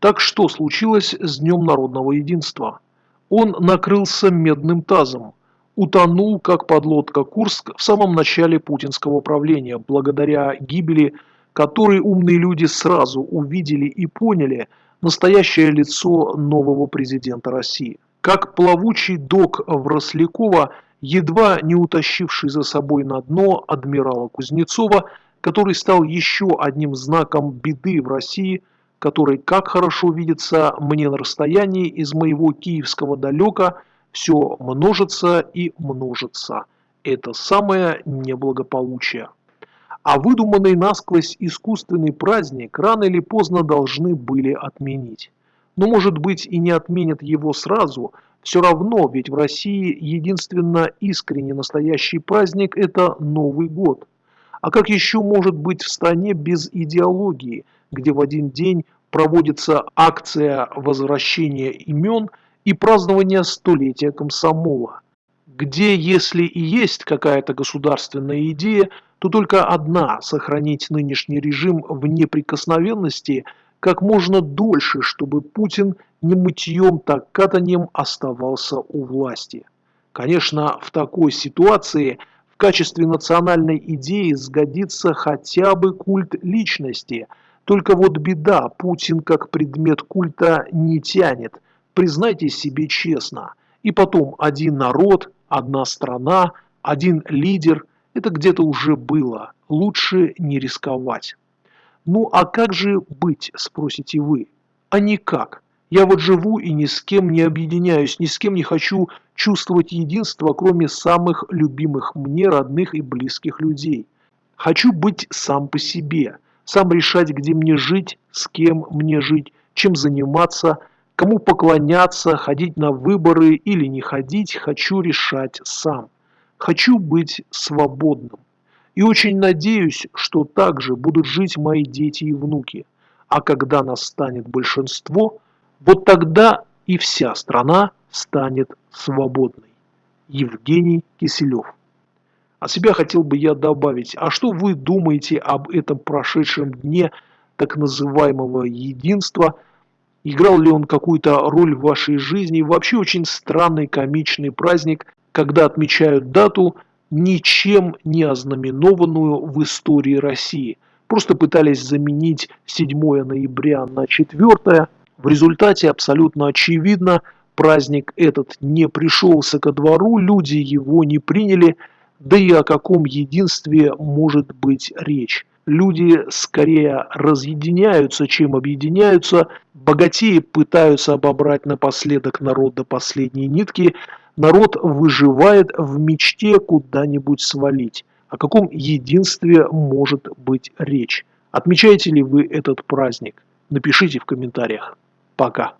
Так что случилось с Днем народного единства? Он накрылся медным тазом, утонул, как подлодка Курск, в самом начале путинского правления, благодаря гибели которой умные люди сразу увидели и поняли настоящее лицо нового президента России. Как плавучий док Врослякова, едва не утащивший за собой на дно адмирала Кузнецова, который стал еще одним знаком беды в России, который, как хорошо видится мне на расстоянии из моего киевского далека, все множится и множится. Это самое неблагополучие. А выдуманный насквозь искусственный праздник рано или поздно должны были отменить. Но может быть и не отменят его сразу, все равно, ведь в России единственно искренне настоящий праздник – это Новый год. А как еще может быть в стране без идеологии, где в один день проводится акция возвращения имен и празднования столетия комсомола? Где, если и есть какая-то государственная идея, то только одна – сохранить нынешний режим в неприкосновенности как можно дольше, чтобы Путин не мытьем, так катанием оставался у власти. Конечно, в такой ситуации в качестве национальной идеи сгодится хотя бы культ личности. Только вот беда, Путин как предмет культа не тянет. Признайте себе честно. И потом один народ, одна страна, один лидер – это где-то уже было. Лучше не рисковать. Ну а как же быть, спросите вы? А никак. Я вот живу и ни с кем не объединяюсь, ни с кем не хочу чувствовать единство, кроме самых любимых мне, родных и близких людей. Хочу быть сам по себе, сам решать, где мне жить, с кем мне жить, чем заниматься, кому поклоняться, ходить на выборы или не ходить, хочу решать сам. Хочу быть свободным. И очень надеюсь, что так же будут жить мои дети и внуки. А когда настанет большинство, вот тогда и вся страна станет свободной. Евгений Киселев. От себя хотел бы я добавить, а что вы думаете об этом прошедшем дне так называемого единства? Играл ли он какую-то роль в вашей жизни? Вообще очень странный комичный праздник, когда отмечают дату, ничем не ознаменованную в истории России. Просто пытались заменить 7 ноября на 4. В результате абсолютно очевидно, праздник этот не пришелся ко двору, люди его не приняли, да и о каком единстве может быть речь. Люди скорее разъединяются, чем объединяются, богатеи пытаются обобрать напоследок народ до последней нитки, народ выживает в мечте куда-нибудь свалить. О каком единстве может быть речь? Отмечаете ли вы этот праздник? Напишите в комментариях. Пока.